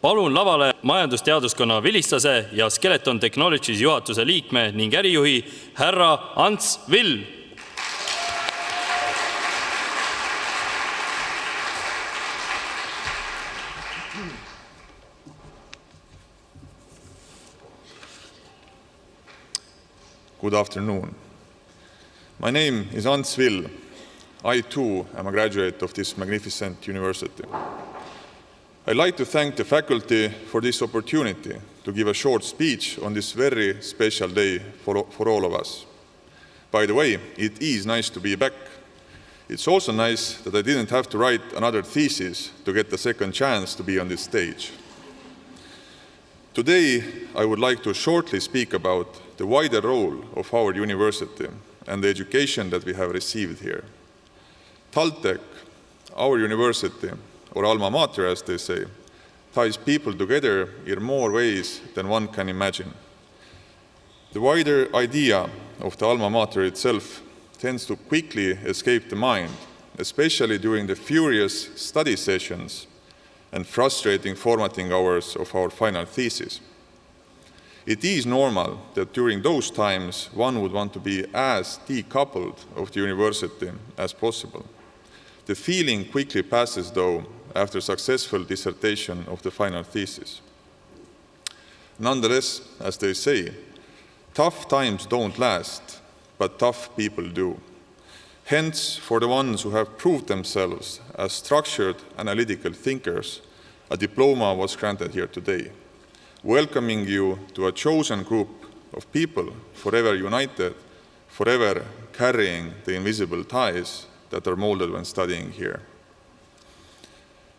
palun lavale majandusteaduskonna vilistlase ja Skeleton Technologies juhatuse liikme ning ärijuhi härra Ants Vill. Good afternoon. My name is Ants Vill. I too am a graduate of this magnificent university. I'd like to thank the faculty for this opportunity to give a short speech on this very special day for, for all of us. By the way, it is nice to be back. It's also nice that I didn't have to write another thesis to get the second chance to be on this stage. Today, I would like to shortly speak about the wider role of our university and the education that we have received here. TalTech, our university, or alma mater as they say, ties people together in more ways than one can imagine. The wider idea of the alma mater itself tends to quickly escape the mind, especially during the furious study sessions and frustrating formatting hours of our final thesis. It is normal that during those times one would want to be as decoupled of the university as possible. The feeling quickly passes, though, after successful dissertation of the final thesis. Nonetheless, as they say, tough times don't last, but tough people do. Hence, for the ones who have proved themselves as structured analytical thinkers, a diploma was granted here today, welcoming you to a chosen group of people forever united, forever carrying the invisible ties that are molded when studying here.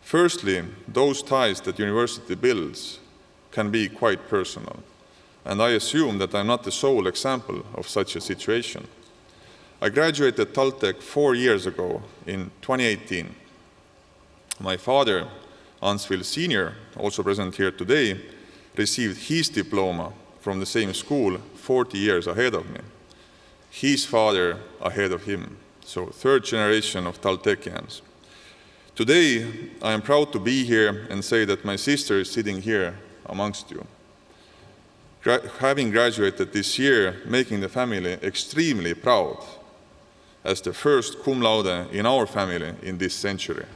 Firstly, those ties that university builds can be quite personal, and I assume that I'm not the sole example of such a situation. I graduated TalTech four years ago in 2018. My father, Ants Vill Sr., also present here today, received his diploma from the same school 40 years ahead of me. His father ahead of him so third generation of Taltechians. Today, I am proud to be here and say that my sister is sitting here amongst you. Gra having graduated this year, making the family extremely proud as the first cum laude in our family in this century.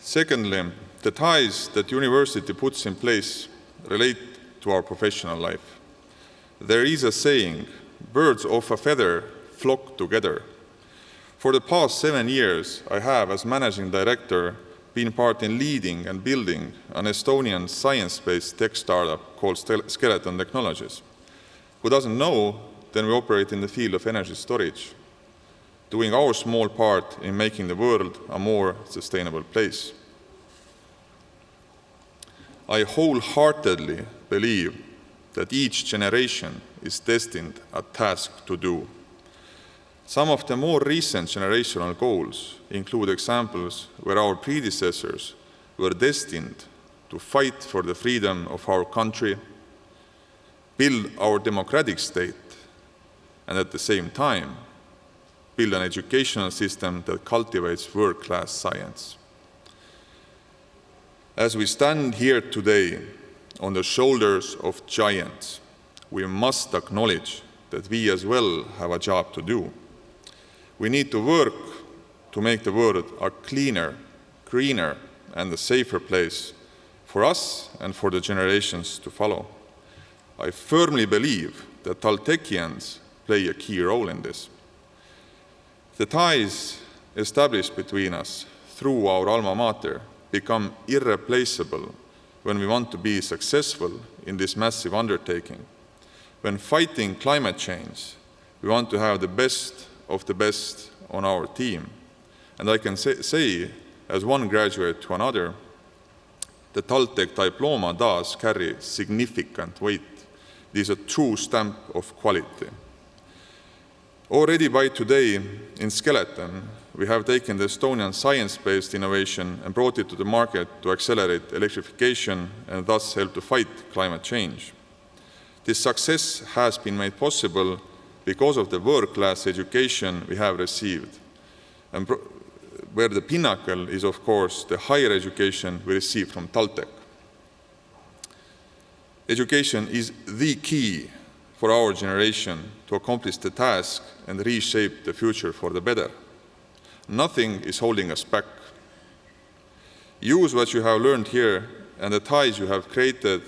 Secondly, the ties that university puts in place relate to our professional life. There is a saying, birds of a feather flock together. For the past seven years, I have, as managing director, been part in leading and building an Estonian science-based tech startup called Skeleton Technologies. Who doesn't know, then we operate in the field of energy storage, doing our small part in making the world a more sustainable place. I wholeheartedly believe that each generation is destined a task to do. Some of the more recent generational goals include examples where our predecessors were destined to fight for the freedom of our country, build our democratic state, and at the same time, build an educational system that cultivates world-class science. As we stand here today on the shoulders of giants, we must acknowledge that we as well have a job to do. We need to work to make the world a cleaner, greener, and a safer place for us and for the generations to follow. I firmly believe that Taltechians play a key role in this. The ties established between us through our alma mater become irreplaceable when we want to be successful in this massive undertaking. When fighting climate change, we want to have the best of the best on our team. And I can say, say as one graduate to another, the Taltech diploma does carry significant weight. It is a true stamp of quality. Already by today, in Skeleton, we have taken the Estonian science-based innovation and brought it to the market to accelerate electrification and thus help to fight climate change. This success has been made possible because of the world-class education we have received. And where the pinnacle is, of course, the higher education we receive from TalTech. Education is the key for our generation to accomplish the task and reshape the future for the better. Nothing is holding us back. Use what you have learned here and the ties you have created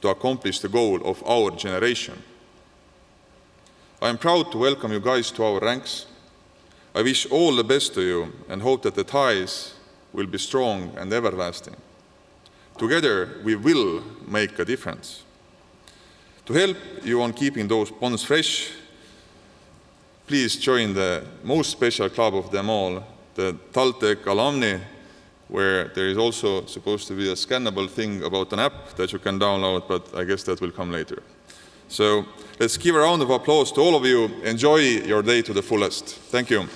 to accomplish the goal of our generation. I am proud to welcome you guys to our ranks. I wish all the best to you and hope that the ties will be strong and everlasting. Together, we will make a difference. To help you on keeping those bonds fresh, please join the most special club of them all, the Taltech alumni, where there is also supposed to be a scannable thing about an app that you can download, but I guess that will come later. So let's give a round of applause to all of you. Enjoy your day to the fullest. Thank you.